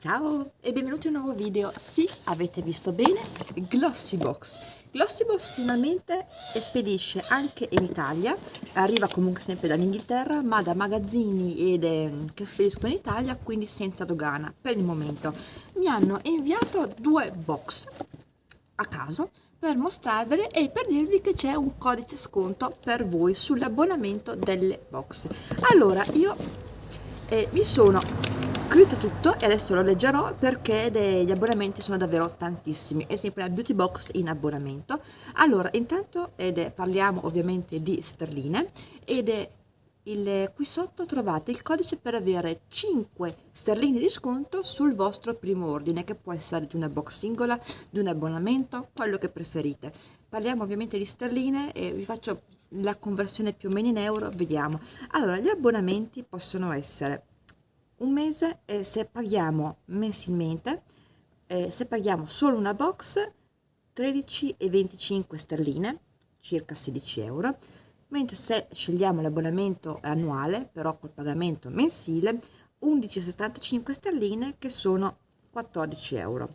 Ciao e benvenuti in un nuovo video. Sì, avete visto bene, Glossybox. Glossybox finalmente spedisce anche in Italia, arriva comunque sempre dall'Inghilterra, ma da magazzini ed, eh, che spediscono in Italia, quindi senza dogana per il momento. Mi hanno inviato due box a caso per mostrarvele e per dirvi che c'è un codice sconto per voi sull'abbonamento delle box. Allora, io eh, mi sono scritto tutto e adesso lo leggerò perché gli abbonamenti sono davvero tantissimi. È sempre la beauty box in abbonamento. Allora intanto è, parliamo ovviamente di sterline ed è il, qui sotto trovate il codice per avere 5 sterline di sconto sul vostro primo ordine che può essere di una box singola di un abbonamento quello che preferite. Parliamo ovviamente di sterline e vi faccio la conversione più o meno in euro vediamo. Allora gli abbonamenti possono essere un mese eh, se paghiamo mensilmente eh, se paghiamo solo una box 13,25 sterline circa 16 euro. Mentre se scegliamo l'abbonamento annuale però col pagamento mensile 11,75 sterline che sono 14 euro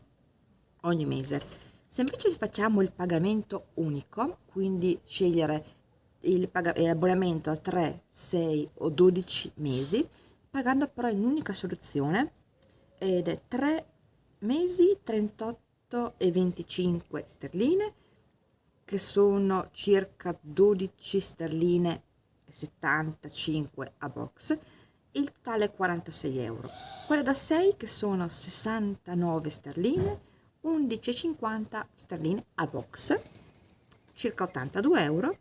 ogni mese. Se invece facciamo il pagamento unico quindi scegliere l'abbonamento a 3 6 o 12 mesi pagando però in un'unica soluzione ed è 3 mesi 38 e 25 sterline che sono circa 12 sterline e 75 a box. Il totale 46 euro. Quelle da 6 che sono 69 sterline 11,50 sterline a box circa 82 euro.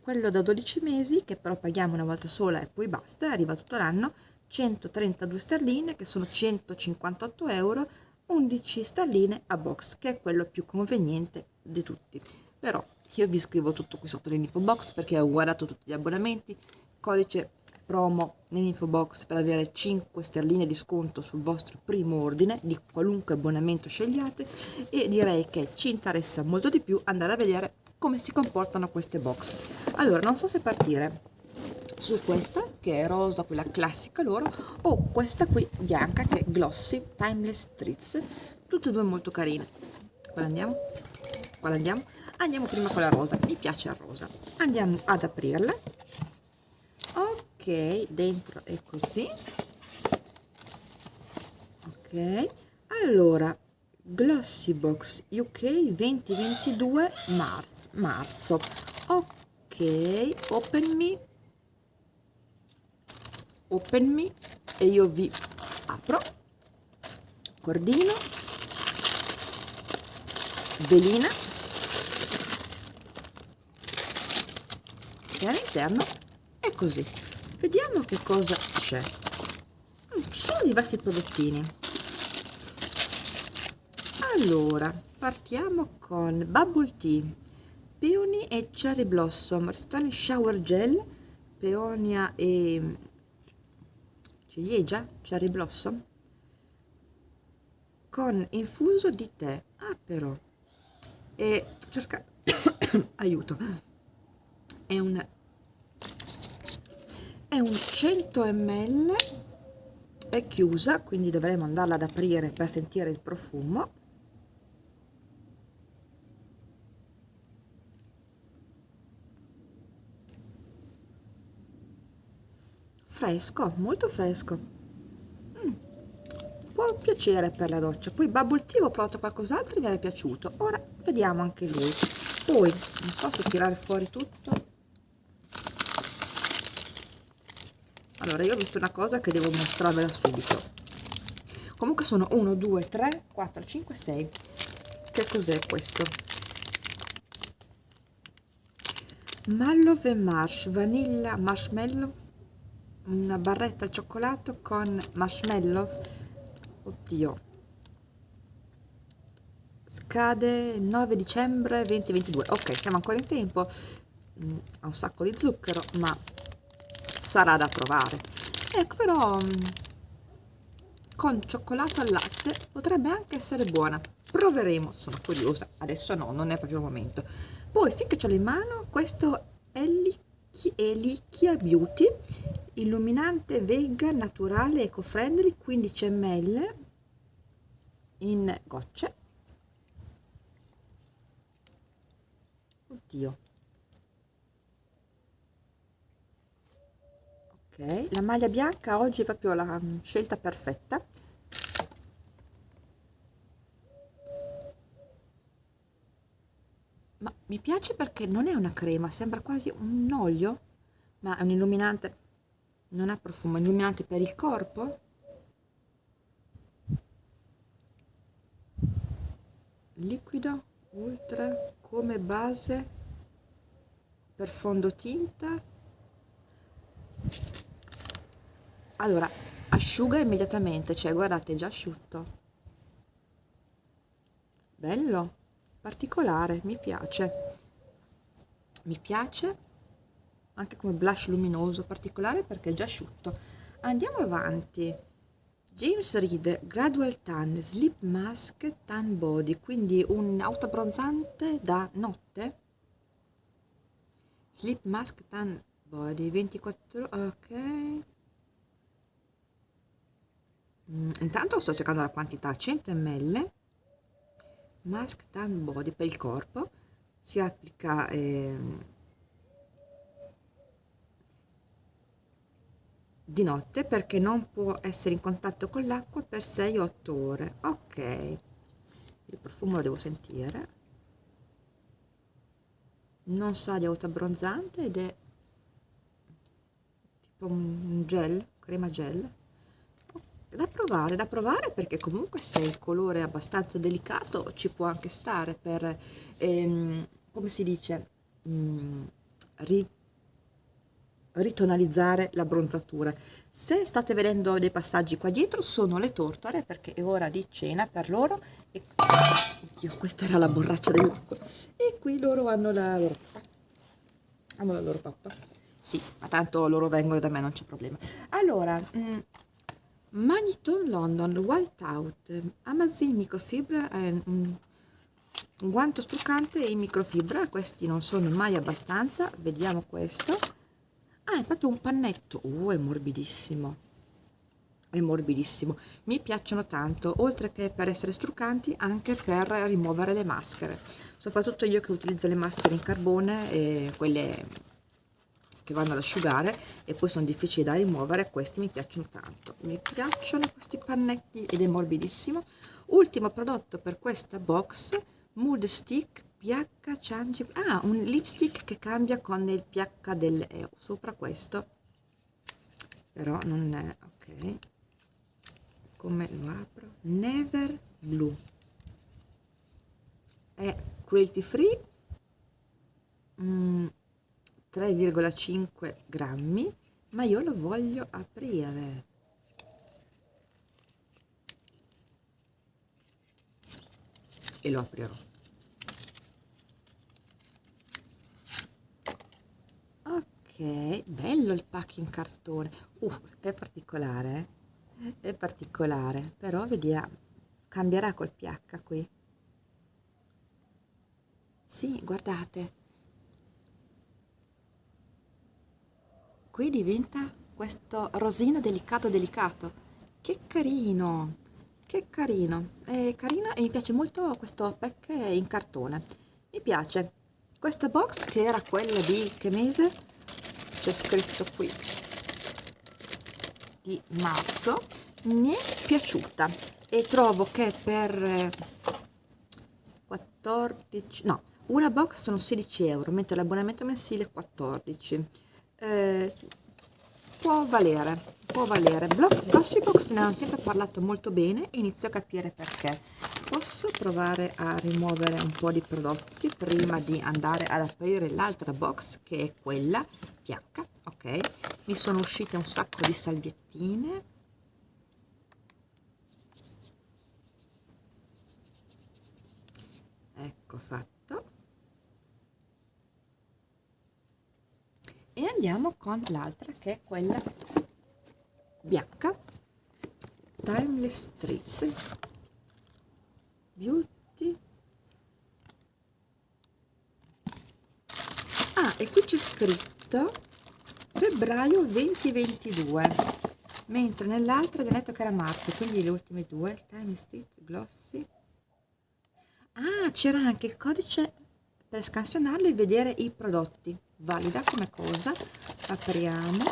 Quello da 12 mesi che però paghiamo una volta sola e poi basta arriva tutto l'anno 132 sterline che sono 158 euro 11 sterline a box che è quello più conveniente di tutti. Però io vi scrivo tutto qui sotto nell'info box perché ho guardato tutti gli abbonamenti. Codice promo nell'info box per avere 5 sterline di sconto sul vostro primo ordine di qualunque abbonamento scegliate. E direi che ci interessa molto di più andare a vedere come si comportano queste box. Allora non so se partire su questa che è rosa quella classica loro o questa qui bianca che è glossy timeless streets tutte e due molto carine. Quale andiamo? Quale andiamo? Andiamo prima con la rosa. Mi piace il rosa. Andiamo ad aprirla. Ok dentro è così. Ok. Allora glossy box uk 2022 marzo marzo. Ok open me open me e io vi apro. Cordino. Velina. E all'interno è così. Vediamo che cosa c'è. Mm, ci sono diversi prodottini. Allora partiamo con bubble tea. Peony e cherry blossom. Restone shower gel. Peonia e ciliegia, cherry blossom con infuso di tè. Ah però. E cerca aiuto. È un è un 100 ml è chiusa quindi dovremo andarla ad aprire per sentire il profumo fresco molto fresco. Mm. può piacere per la doccia. Poi bubble tea ho provato qualcos'altro e mi è piaciuto. Ora vediamo anche lui. Poi non posso tirare fuori tutto. Allora io ho visto una cosa che devo mostrarvela subito. Comunque sono 1 2 3 4 5 6 che cos'è questo? Mallow e marsh vanilla marshmallow una barretta al cioccolato con marshmallow. Oddio. Scade 9 dicembre 2022 ok siamo ancora in tempo. Mm, ha un sacco di zucchero ma sarà da provare. Ecco però mm, con cioccolato al latte potrebbe anche essere buona. Proveremo sono curiosa. Adesso no non è proprio il momento. Poi finché ce l'ho in mano questo è Elicchia Beauty illuminante vegan naturale eco friendly 15 ml in gocce. Oddio. Ok. La maglia bianca oggi è proprio la mm, scelta perfetta ma mi piace perché non è una crema sembra quasi un olio ma è un illuminante. Non ha profumo illuminante per il corpo. Liquido ultra come base per fondotinta. Allora asciuga immediatamente cioè guardate è già asciutto. Bello particolare mi piace. Mi piace anche come blush luminoso particolare perché è già asciutto. Andiamo avanti. James Reed Gradual Tan Sleep Mask Tan Body quindi un autobronzante da notte. Sleep Mask Tan Body 24 ok. Mm, intanto sto cercando la quantità 100 ml mask tan body per il corpo. Si applica eh, di notte perché non può essere in contatto con l'acqua per 6-8 ore. Ok. Il profumo lo devo sentire. Non sa di autoabbronzante ed è tipo un gel crema gel da provare da provare perché comunque se il colore è abbastanza delicato ci può anche stare per ehm, come si dice mh, mm, ri ritonalizzare la bronzatura. Se state vedendo dei passaggi qua dietro sono le tortore perché è ora di cena per loro e oddio questa era la borraccia dell'acqua. E qui loro hanno la loro hanno la loro pappa. Sì ma tanto loro vengono da me non c'è problema. Allora mh, Magneton London Whiteout Amazon microfibra è un guanto struccante in microfibra questi non sono mai abbastanza vediamo questo. Ah è proprio un pannetto. Uh, è morbidissimo. È morbidissimo. Mi piacciono tanto oltre che per essere struccanti anche per rimuovere le maschere. Soprattutto io che utilizzo le maschere in carbone e quelle che vanno ad asciugare e poi sono difficili da rimuovere questi mi piacciono tanto. Mi piacciono questi pannetti ed è morbidissimo. Ultimo prodotto per questa box mood stick pH change ah un lipstick che cambia con il pH del eh, sopra questo. Però non è ok. Come lo apro? Never blue. È cruelty free. Mm 3,5 grammi ma io lo voglio aprire. E lo aprirò. Ok bello il pacco in cartone. Uh, è particolare eh? è particolare però vediamo cambierà col pH qui. Sì guardate qui diventa questo rosino delicato delicato. Che carino che carino. È carino e mi piace molto questo pack in cartone. Mi piace. Questa box che era quella di che mese? C'è scritto qui. Di marzo. Mi è piaciuta. E trovo che per 14 no una box sono 16 euro mentre l'abbonamento mensile è 14 eh, può valere, può valere. Gossipbox ne hanno sempre parlato molto bene inizio a capire perché. Posso provare a rimuovere un po' di prodotti prima di andare ad aprire l'altra box che è quella PH, ok? Mi sono uscite un sacco di salviettine. Ecco fatto e andiamo con l'altra che è quella bianca. Timeless streets beauty. Ah e qui c'è scritto febbraio 2022 mentre nell'altra abbiamo detto che era marzo quindi le ultime due time State glossy. Ah c'era anche il codice per scansionarlo e vedere i prodotti. Valida come cosa. Apriamo.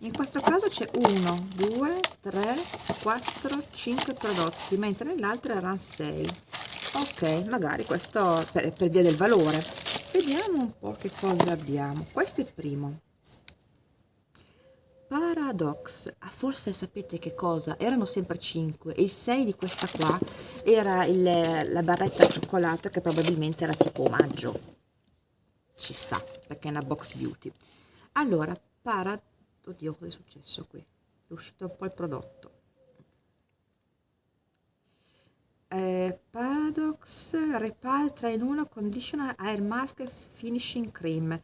In questo caso c'è 1 2 3 4 5 prodotti mentre nell'altro erano 6 ok magari questo per, per via del valore. Vediamo un po' che cosa abbiamo. Questo è il primo Paradox, ah, forse sapete che cosa? Erano sempre 5 e il 6 di questa qua era il, la barretta al cioccolato che probabilmente era tipo omaggio. Ci sta, perché è una box beauty. Allora, para... Oddio, cosa è successo qui? È uscito un po' il prodotto. Eh, Paradox Repal 3 in 1 Conditioner Air Mask Finishing Cream.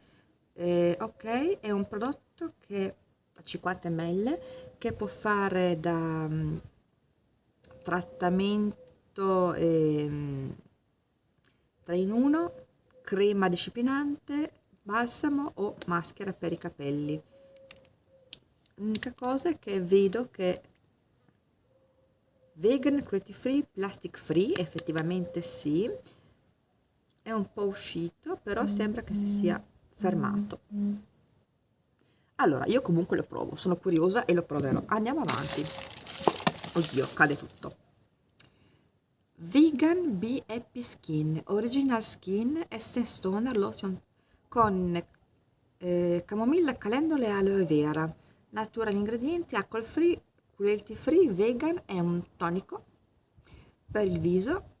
Eh, ok, è un prodotto che 50 ml che può fare da um, trattamento eh, 3 in 1 crema disciplinante balsamo o maschera per i capelli. L'unica cosa è che vedo che vegan cruelty free plastic free effettivamente sì è un po' uscito però sembra che si sia fermato allora io comunque lo provo sono curiosa e lo proverò. Andiamo avanti. Oddio cade tutto. Vegan be happy skin. Original skin essence toner lotion con eh, camomilla calendula e aloe vera. Natural ingredienti alcol free cruelty free vegan è un tonico per il viso.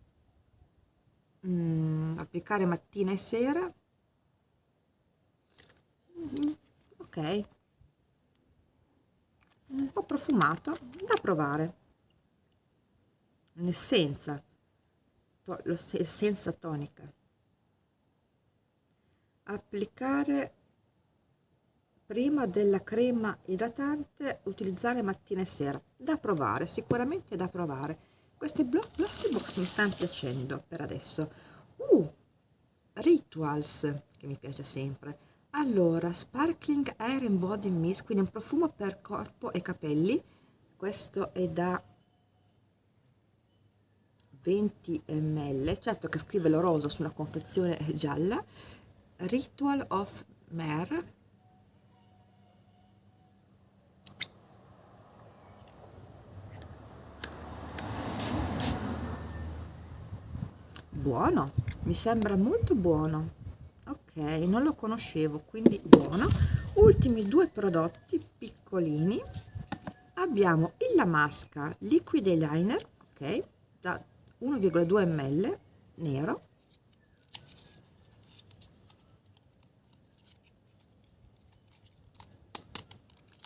Mm, applicare mattina e sera. Mm, ok. Un po' profumato da provare. L'essenza. To l'essenza tonica. Applicare prima della crema idratante utilizzare mattina e sera. Da provare sicuramente da provare. Queste plastic box mi stanno piacendo per adesso. Uh rituals che mi piace sempre allora sparkling air and body mist quindi un profumo per corpo e capelli. Questo è da 20 ml certo che scrive lo rosa su una confezione gialla. Ritual of mare. Buono mi sembra molto buono ok non lo conoscevo quindi buono. Ultimi due prodotti piccolini. Abbiamo il la masca liquid eyeliner ok da 1,2 ml nero.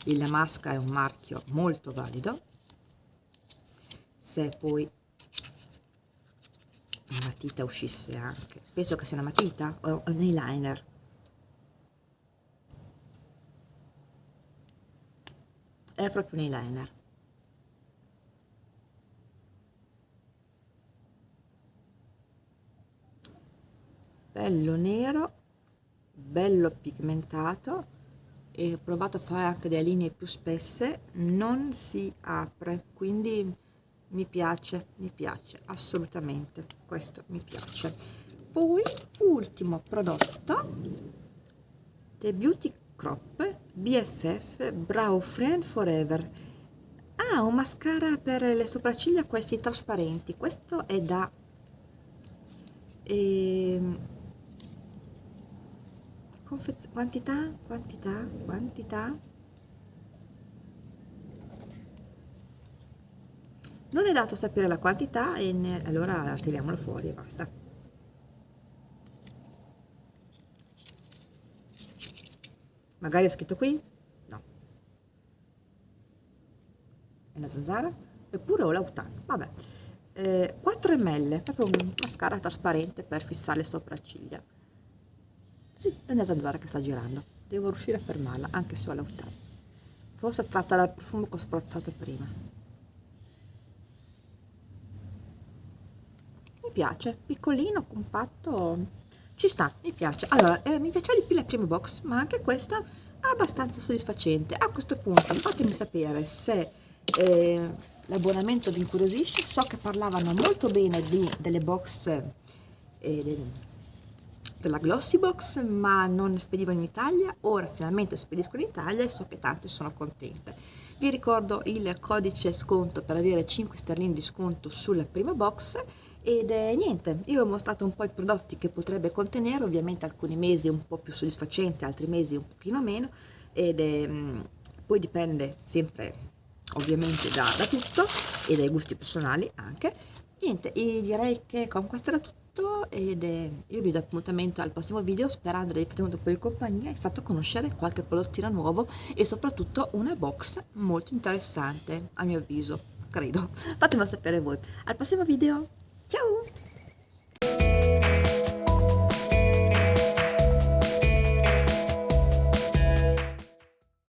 Il la masca è un marchio molto valido. Se poi una matita uscisse anche. Penso che sia una matita o un eyeliner. È proprio un eyeliner. Bello nero bello pigmentato e ho provato a fare anche delle linee più spesse. Non si apre quindi mi piace mi piace assolutamente questo mi piace. Poi ultimo prodotto The Beauty Crop BFF Brow Friend Forever. Ah un mascara per le sopracciglia questi trasparenti. Questo è da eh, quantità quantità quantità non è dato sapere la quantità e ne, allora tiriamolo fuori e basta. Magari è scritto qui? no. È una zanzara? eppure ho l'autan vabbè. Eh, 4 ml proprio un mascara trasparente per fissare le sopracciglia. Sì, è una zanzara che sta girando. Devo riuscire a fermarla anche se ho l'autan forse tratta dal profumo che ho spruzzato prima piace, piccolino, compatto, ci sta, mi piace. Allora, eh, mi piaceva di più la prima box, ma anche questa è abbastanza soddisfacente. A questo punto fatemi sapere se eh, l'abbonamento vi incuriosisce. So che parlavano molto bene di, delle box eh, della Glossy Box, ma non spedivano in Italia. Ora finalmente spediscono in Italia e so che tante sono contente. Vi ricordo il codice sconto per avere 5 sterline di sconto sulla prima box ed è niente, io ho mostrato un po' i prodotti che potrebbe contenere, ovviamente alcuni mesi un po' più soddisfacenti, altri mesi un pochino meno, ed è, mm, poi dipende sempre ovviamente da, da, tutto e dai gusti personali anche. Niente, e direi che con questo era tutto ed è, io vi do appuntamento al prossimo video sperando di aver tenuto poi compagnia e fatto conoscere qualche prodottino nuovo e soprattutto una box molto interessante a mio avviso, credo. Fatemelo sapere voi. Al prossimo video! Ciao!